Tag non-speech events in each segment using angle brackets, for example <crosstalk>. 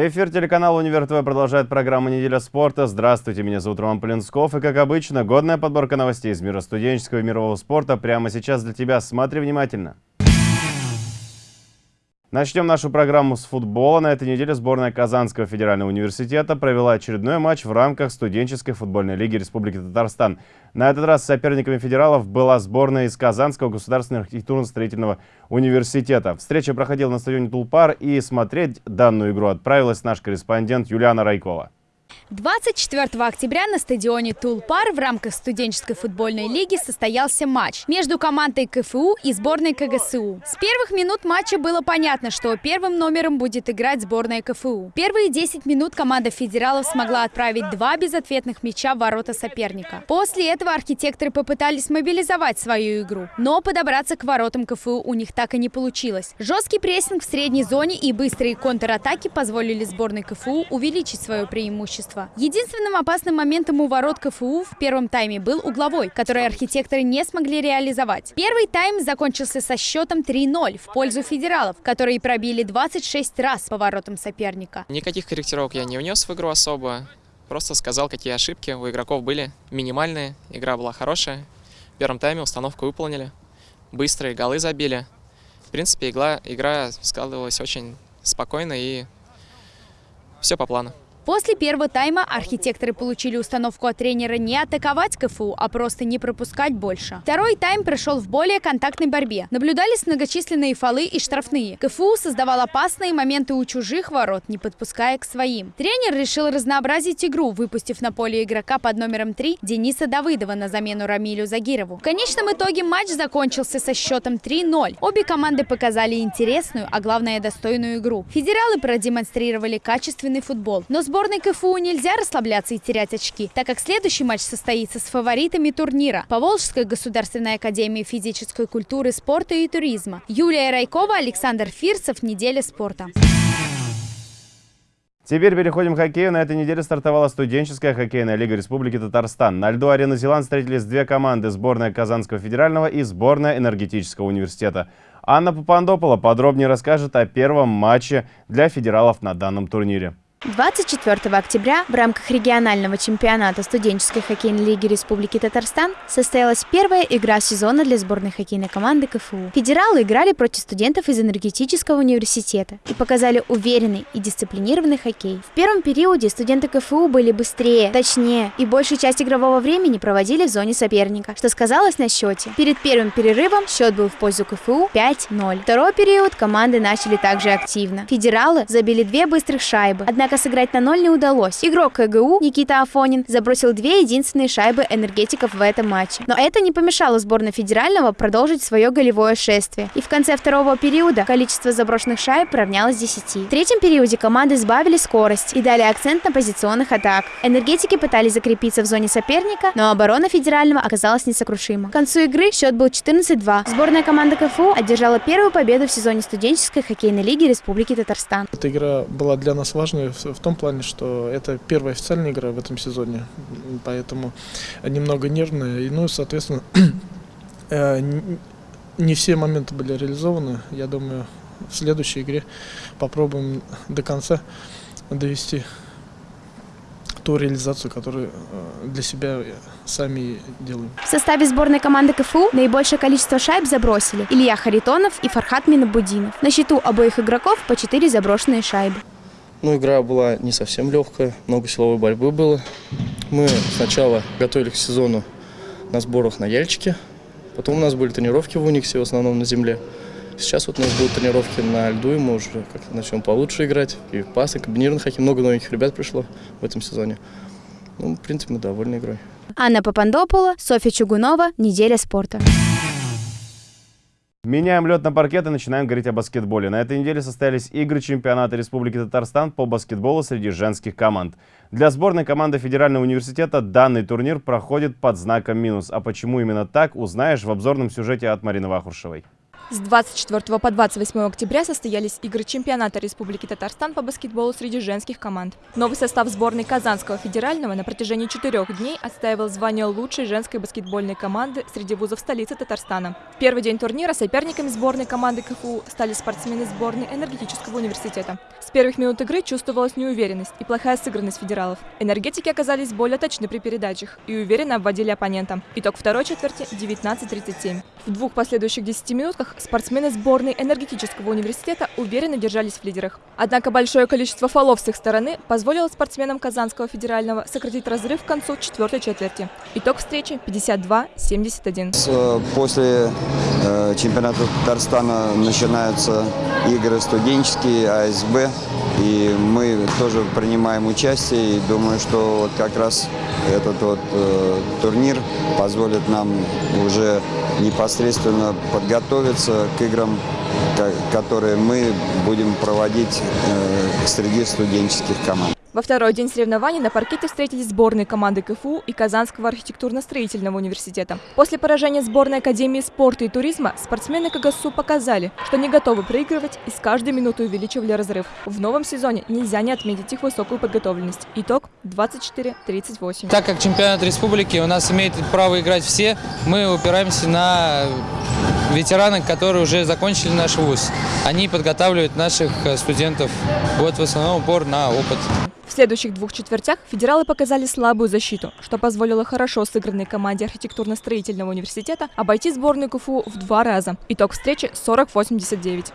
Эфир телеканала Универ ТВ продолжает программу «Неделя спорта». Здравствуйте, меня зовут Роман Полинсков. И, как обычно, годная подборка новостей из мира студенческого и мирового спорта прямо сейчас для тебя. Смотри внимательно. Начнем нашу программу с футбола. На этой неделе сборная Казанского федерального университета провела очередной матч в рамках студенческой футбольной лиги Республики Татарстан. На этот раз соперниками федералов была сборная из Казанского государственного архитектурно-строительного университета. Встреча проходила на стадионе Тулпар и смотреть данную игру отправилась наш корреспондент Юлиана Райкова. 24 октября на стадионе Тулпар в рамках студенческой футбольной лиги состоялся матч между командой КФУ и сборной КГСУ. С первых минут матча было понятно, что первым номером будет играть сборная КФУ. Первые 10 минут команда федералов смогла отправить два безответных мяча в ворота соперника. После этого архитекторы попытались мобилизовать свою игру, но подобраться к воротам КФУ у них так и не получилось. Жесткий прессинг в средней зоне и быстрые контратаки позволили сборной КФУ увеличить свое преимущество преимущество. Единственным опасным моментом у ворот КФУ в первом тайме был угловой, который архитекторы не смогли реализовать. Первый тайм закончился со счетом 3-0 в пользу федералов, которые пробили 26 раз по воротам соперника. Никаких корректировок я не внес в игру особо. Просто сказал, какие ошибки у игроков были. Минимальные, игра была хорошая. В первом тайме установку выполнили. Быстрые голы забили. В принципе, игра, игра складывалась очень спокойно и все по плану. После первого тайма архитекторы получили установку от тренера не атаковать КФУ, а просто не пропускать больше. Второй тайм прошел в более контактной борьбе. Наблюдались многочисленные фолы и штрафные. КФУ создавал опасные моменты у чужих ворот, не подпуская к своим. Тренер решил разнообразить игру, выпустив на поле игрока под номером 3 Дениса Давыдова на замену Рамилю Загирову. В конечном итоге матч закончился со счетом 3-0. Обе команды показали интересную, а главное достойную игру. Федералы продемонстрировали качественный футбол, но сбор Сборной КФУ нельзя расслабляться и терять очки, так как следующий матч состоится с фаворитами турнира – Поволжской государственной академии физической культуры, спорта и туризма. Юлия Райкова, Александр Фирсов. Неделя спорта. Теперь переходим к хоккею. На этой неделе стартовала студенческая хоккейная лига Республики Татарстан. На льду арены Зеланд встретились две команды – сборная Казанского федерального и сборная энергетического университета. Анна Папандопола подробнее расскажет о первом матче для федералов на данном турнире. 24 октября в рамках регионального чемпионата студенческой хоккейной лиги Республики Татарстан состоялась первая игра сезона для сборной хоккейной команды КФУ. Федералы играли против студентов из энергетического университета и показали уверенный и дисциплинированный хоккей. В первом периоде студенты КФУ были быстрее, точнее и большую часть игрового времени проводили в зоне соперника, что сказалось на счете. Перед первым перерывом счет был в пользу КФУ 5-0. Второй период команды начали также активно. Федералы забили две быстрых шайбы, однако сыграть на ноль не удалось. Игрок КГУ Никита Афонин забросил две единственные шайбы энергетиков в этом матче. Но это не помешало сборной федерального продолжить свое голевое шествие. И в конце второго периода количество заброшенных шайб равнялось 10. В третьем периоде команды сбавили скорость и дали акцент на позиционных атак. Энергетики пытались закрепиться в зоне соперника, но оборона федерального оказалась несокрушима. К концу игры счет был 14-2. Сборная команда КФУ одержала первую победу в сезоне студенческой хоккейной лиги Республики Татарстан. Эта игра была для нас важной том плане, что это первая официальная игра в этом сезоне, поэтому немного нервная. И, ну, соответственно, <clears throat> э, не все моменты были реализованы. Я думаю, в следующей игре попробуем до конца довести ту реализацию, которую э, для себя сами делаем. В составе сборной команды КФУ наибольшее количество шайб забросили Илья Харитонов и Фархат Минабудинов. На счету обоих игроков по 4 заброшенные шайбы. Ну, игра была не совсем легкая, много силовой борьбы было. Мы сначала готовились к сезону на сборах на Яльчике, потом у нас были тренировки в Униксе, в основном на земле. Сейчас вот у нас будут тренировки на льду, и мы уже как-то начнем получше играть. И пасы, комбинированный хоккей, много новых ребят пришло в этом сезоне. Ну, в принципе, мы довольны игрой. Анна Папандопола, Софья Чугунова, «Неделя спорта». Меняем лед на паркет и начинаем говорить о баскетболе. На этой неделе состоялись игры чемпионата Республики Татарстан по баскетболу среди женских команд. Для сборной команды Федерального университета данный турнир проходит под знаком минус. А почему именно так, узнаешь в обзорном сюжете от Марины Вахуршевой. С 24 по 28 октября состоялись игры чемпионата Республики Татарстан по баскетболу среди женских команд. Новый состав сборной Казанского федерального на протяжении четырех дней отстаивал звание лучшей женской баскетбольной команды среди вузов столицы Татарстана. Первый день турнира соперниками сборной команды КФУ стали спортсмены сборной энергетического университета. С первых минут игры чувствовалась неуверенность и плохая сыгранность федералов. Энергетики оказались более точны при передачах и уверенно обводили оппонента. Итог второй четверти – 19-37. В двух последующих 10 минутках спортсмены сборной энергетического университета уверенно держались в лидерах. Однако большое количество фолов с их стороны позволило спортсменам Казанского федерального сократить разрыв к концу четвертой четверти. Итог встречи 52-71. Э, после э, чемпионата Татарстана начинаются игры студенческие, АСБ. И мы тоже принимаем участие и думаю, что вот как раз этот вот э, турнир позволит нам уже непосредственно подготовиться к играм, которые мы будем проводить э, среди студенческих команд. Во второй день соревнований на паркете встретились сборные команды КФУ и Казанского архитектурно-строительного университета. После поражения сборной Академии спорта и туризма спортсмены КГСУ показали, что не готовы проигрывать и с каждой минутой увеличивали разрыв. В новом сезоне нельзя не отметить их высокую подготовленность. Итог 24-38. Так как чемпионат республики у нас имеет право играть все, мы упираемся на ветераны, которые уже закончили наш вуз. Они подготавливают наших студентов. Вот в основном упор на опыт. В следующих двух четвертях федералы показали слабую защиту, что позволило хорошо сыгранной команде архитектурно-строительного университета обойти сборную КФУ в два раза. Итог встречи 40-89.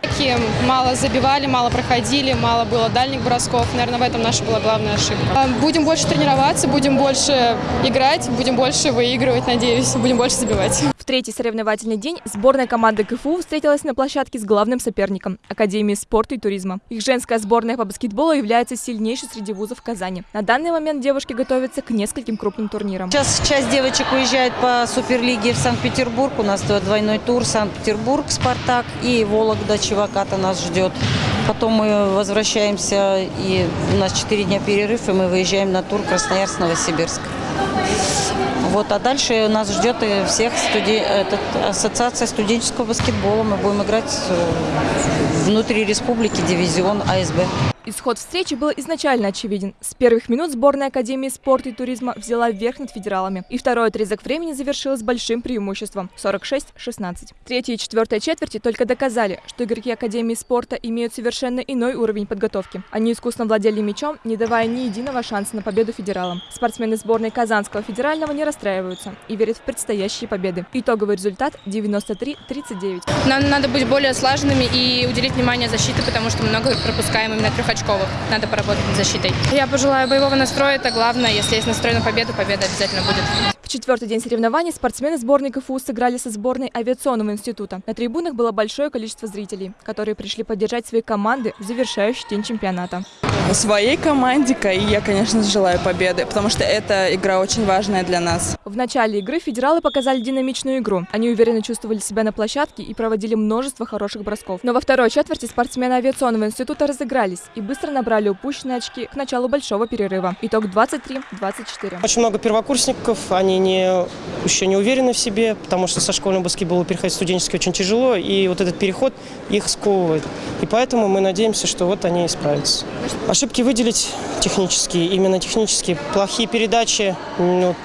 Мало забивали, мало проходили, мало было дальних бросков. Наверное, в этом наша была главная ошибка. Будем больше тренироваться, будем больше играть, будем больше выигрывать, надеюсь, будем больше забивать. В третий соревновательный день сборная команды КФУ встретилась на площадке с главным соперником – Академией спорта и туризма. Их женская сборная по баскетболу является сильнейшей среди вузов Казани. На данный момент девушки готовятся к нескольким крупным турнирам. Сейчас часть девочек уезжает по Суперлиге в Санкт-Петербург. У нас двойной тур Санкт-Петербург, Спартак и Вологда, Чеваката нас ждет. Потом мы возвращаемся, и у нас 4 дня перерыв, и мы выезжаем на тур Красноярск, Новосибирск. Вот, а дальше нас ждет и всех студи... Этот, ассоциация студенческого баскетбола. Мы будем играть внутри республики дивизион АСБ. Исход встречи был изначально очевиден. С первых минут сборная Академии спорта и туризма взяла верх над федералами. И второй отрезок времени завершилась большим преимуществом – 46-16. Третья и четвертая четверти только доказали, что игроки Академии спорта имеют совершенно иной уровень подготовки. Они искусно владели мячом, не давая ни единого шанса на победу федералам. Спортсмены сборной Казанского федерального не расстраиваются и верят в предстоящие победы. Итоговый результат – 93-39. Нам надо быть более слаженными и уделить внимание защите, потому что много пропускаем именно трех очковых. Надо поработать над защитой. Я пожелаю боевого настроя, это главное. Если есть настрой на победу, победа обязательно будет. В четвертый день соревнований спортсмены сборной КФУ сыграли со сборной авиационного института. На трибунах было большое количество зрителей, которые пришли поддержать свои команды в завершающий день чемпионата. Своей команде КАИ я, конечно, желаю победы, потому что эта игра очень важная для нас. В начале игры федералы показали динамичную игру. Они уверенно чувствовали себя на площадке и проводили множество хороших бросков. Но во второй четверти спортсмены авиационного института разыгрались и быстро набрали упущенные очки к началу большого перерыва. Итог 23-24. Очень много первокурсников, они не, еще не уверены в себе, потому что со школьного баскетбола переходить в студенческий очень тяжело, и вот этот переход их сковывает. И поэтому мы надеемся, что вот они исправятся. Ошибки выделить технические, именно технические. Плохие передачи, вот,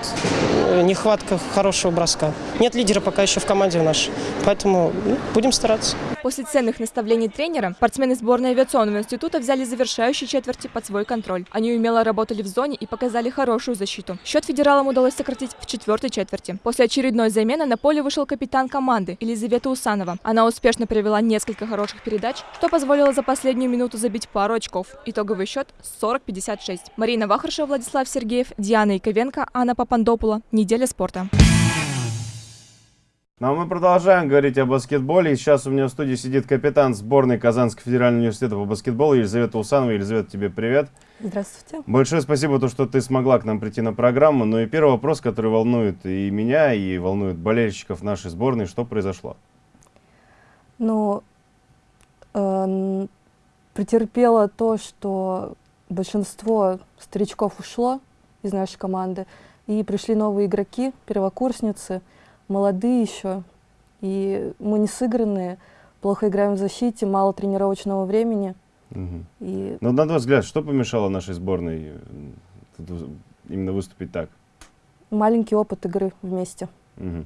нехватка хорошего броска. Нет лидера пока еще в команде нашей, поэтому ну, будем стараться. После ценных наставлений тренера спортсмены сборной авиационного института взяли завершающие четверти под свой контроль. Они умело работали в зоне и показали хорошую защиту. Счет федералам удалось сократить в четвертой четверти. После очередной замены на поле вышел капитан команды Елизавета Усанова. Она успешно провела несколько хороших передач, что позволило за последнюю минуту забить пару очков. Итоговый счет 40-56. Марина Вахаршева, Владислав Сергеев, Диана Яковенко, Анна Папандопула. Неделя спорта. Ну а мы продолжаем говорить о баскетболе. И сейчас у меня в студии сидит капитан сборной Казанского федерального университета по баскетболу Елизавета Усанова. Елизавета, тебе привет. Здравствуйте. Большое спасибо, то, что ты смогла к нам прийти на программу. Ну и первый вопрос, который волнует и меня, и волнует болельщиков нашей сборной. Что произошло? Ну, э, претерпело то, что большинство старичков ушло из нашей команды, и пришли новые игроки, первокурсницы – молодые еще, и мы не сыгранные, плохо играем в защите, мало тренировочного времени. Угу. И... Но на твой взгляд, что помешало нашей сборной именно выступить так? Маленький опыт игры вместе. Угу.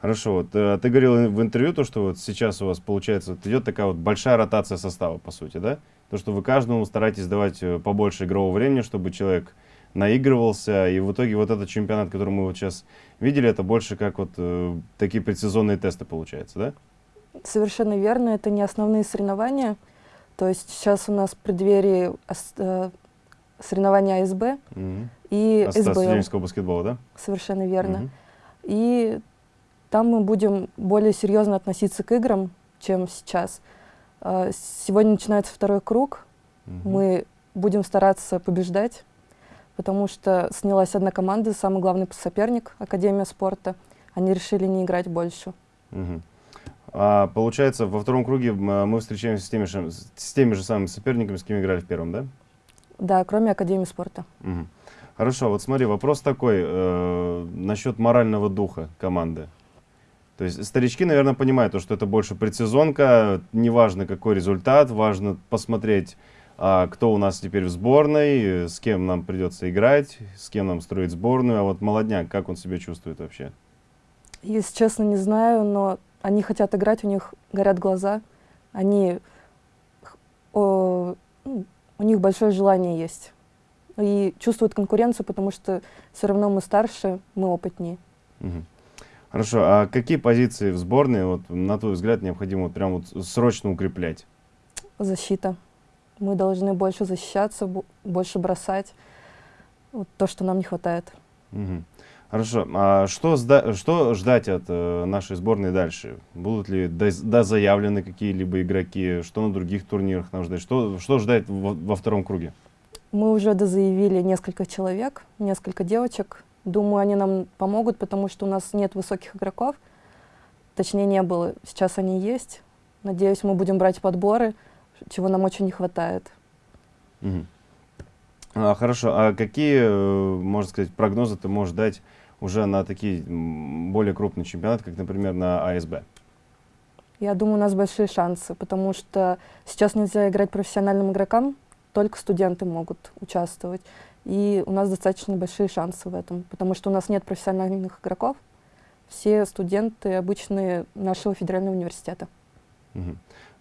Хорошо, вот э, ты говорил в интервью, то, что вот сейчас у вас получается, вот идет такая вот большая ротация состава, по сути, да? То, что вы каждому стараетесь давать э, побольше игрового времени, чтобы человек наигрывался, и в итоге вот этот чемпионат, который мы вот сейчас видели, это больше как вот э, такие предсезонные тесты получается, да? Совершенно верно, это не основные соревнования. То есть сейчас у нас в преддверии э, соревнования АСБ угу. и СБЛ. студенческого баскетбола, да? Совершенно верно. Угу. И там мы будем более серьезно относиться к играм, чем сейчас. А, сегодня начинается второй круг. Угу. Мы будем стараться побеждать, потому что снялась одна команда, самый главный соперник, Академия спорта. Они решили не играть больше. Угу. А, получается, во втором круге мы встречаемся с теми, же, с теми же самыми соперниками, с кем играли в первом, да? Да, кроме Академии спорта. Угу. Хорошо, вот смотри, вопрос такой э, насчет морального духа команды. То есть старички, наверное, понимают, то, что это больше предсезонка, неважно какой результат, важно посмотреть, а, кто у нас теперь в сборной, с кем нам придется играть, с кем нам строить сборную. А вот молодняк, как он себя чувствует вообще? Если честно, не знаю, но они хотят играть, у них горят глаза, они, о, ну, у них большое желание есть. И чувствуют конкуренцию, потому что все равно мы старше, мы опытнее. Угу. Хорошо, а какие позиции в сборной, вот, на твой взгляд, необходимо вот прям вот срочно укреплять? Защита. Мы должны больше защищаться, больше бросать. Вот то, что нам не хватает. Угу. Хорошо. А что, что ждать от э, нашей сборной дальше? Будут ли дозаявлены какие-либо игроки? Что на других турнирах нам ждать? Что, что ждать во, во втором круге? Мы уже дозаявили несколько человек, несколько девочек. Думаю, они нам помогут, потому что у нас нет высоких игроков. Точнее, не было. Сейчас они есть. Надеюсь, мы будем брать подборы, чего нам очень не хватает. Угу. А, хорошо. А какие, э, можно сказать, прогнозы ты можешь дать уже на такие более крупные чемпионаты, как, например, на АСБ? Я думаю, у нас большие шансы, потому что сейчас нельзя играть профессиональным игрокам, только студенты могут участвовать. И у нас достаточно большие шансы в этом, потому что у нас нет профессиональных игроков. Все студенты обычные нашего федерального университета. Угу.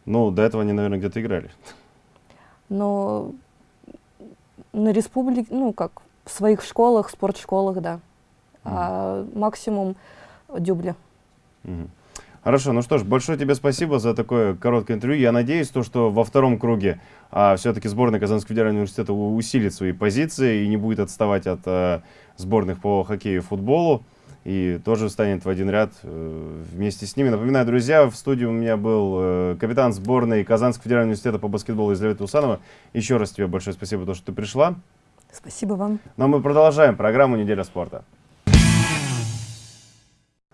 Ну, до этого они, наверное, где-то играли. <laughs> Но на республике, ну, как, в своих школах, спортшколах, да. Угу. А максимум дюбли. Угу. Хорошо, ну что ж, большое тебе спасибо за такое короткое интервью. Я надеюсь, то, что во втором круге а, все-таки сборная Казанского федерального университета усилит свои позиции и не будет отставать от а, сборных по хоккею и футболу. И тоже станет в один ряд э, вместе с ними. Напоминаю, друзья, в студии у меня был э, капитан сборной Казанского федерального университета по баскетболу Елизавета Усанова. Еще раз тебе большое спасибо то, что ты пришла. Спасибо вам. Ну а мы продолжаем программу «Неделя спорта».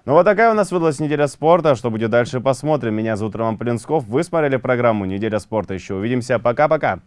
Ну вот такая у нас выдалась неделя спорта. Что будет дальше, посмотрим. Меня зовут Роман Полинсков. Вы смотрели программу «Неделя спорта». Еще увидимся. Пока-пока.